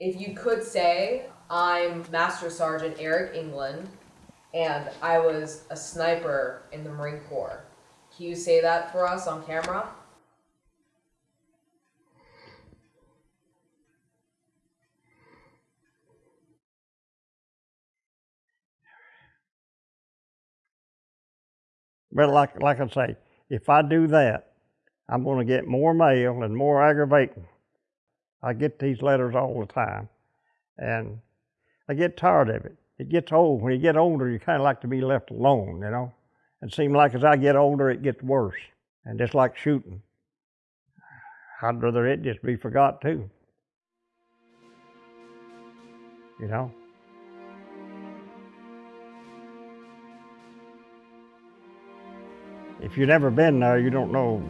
if you could say, I'm Master Sergeant Eric England, and I was a sniper in the Marine Corps. Can you say that for us on camera? But like, like I say, if I do that, I'm going to get more mail and more aggravating. I get these letters all the time, and I get tired of it. It gets old. When you get older, you kind of like to be left alone, you know. It seems like as I get older, it gets worse. And just like shooting, I'd rather it just be forgot too. You know. If you've never been there, you don't know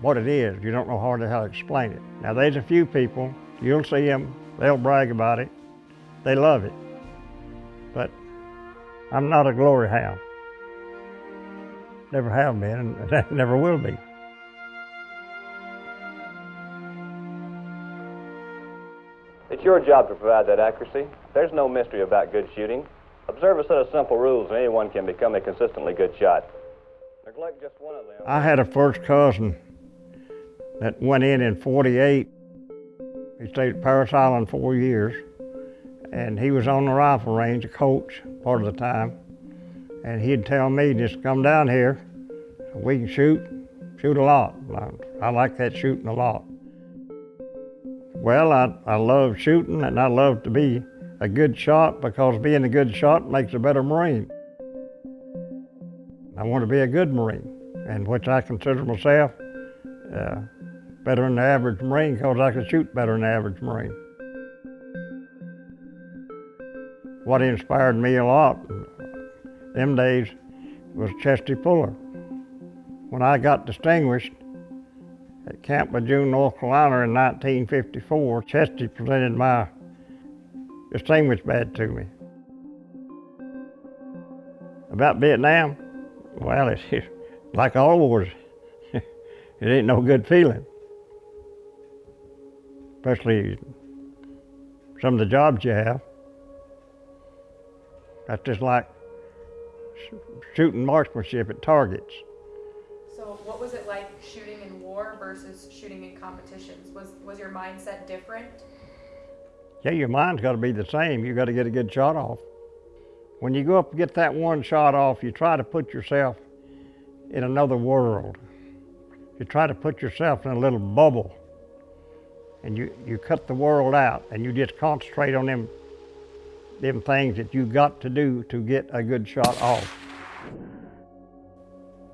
what it is. You don't know hardly how to explain it. Now, there's a few people, you'll see them, they'll brag about it. They love it. But I'm not a glory hound. Never have been, and never will be. It's your job to provide that accuracy. There's no mystery about good shooting. Observe a set of simple rules and anyone can become a consistently good shot. Neglect just one of them. I had a first cousin that went in in 48. He stayed at Parris Island four years, and he was on the rifle range, a coach part of the time. And he'd tell me, just come down here, we can shoot, shoot a lot. I, I like that shooting a lot. Well, I, I love shooting and I love to be a good shot because being a good shot makes a better Marine. I want to be a good Marine, and which I consider myself uh, better than the average Marine because I could shoot better than the average Marine. What inspired me a lot them days was Chesty Puller. When I got distinguished at Camp Lejeune, North Carolina in 1954, Chesty presented my distinguished badge to me. About Vietnam, well, it's like all wars. it ain't no good feeling. Especially some of the jobs you have. That's just like sh- shooting marksmanship at targets. So what was it like shooting in war versus shooting in competitions? Was was your mindset different? Yeah, your mind's got to be the same. You got to get a good shot off. When you go up and get that one shot off, you try to put yourself in another world. You try to put yourself in a little bubble. And you, you cut the world out and you just concentrate on them, them things that you got to do to get a good shot off.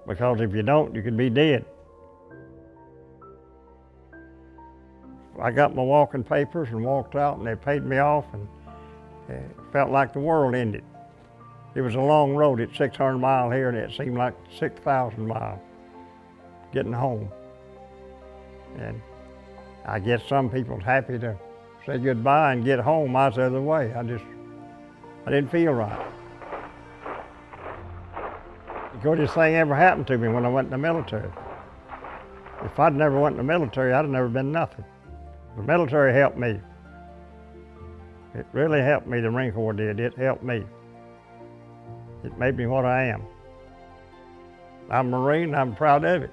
Because if you don't, you could be dead. I got my walking papers and walked out and they paid me off and it felt like the world ended. It was a long road, it's 600 mile here and it seemed like 6,000 miles getting home. And I guess some people's happy to say goodbye and get home. I was the other way. I just, I didn't feel right. The greatest thing ever happened to me when I went in the military. If I'd never went in the military, I'd have never been nothing. The military helped me. It really helped me, the Marine Corps did. It helped me. It made me what I am. I'm a Marine, I'm proud of it.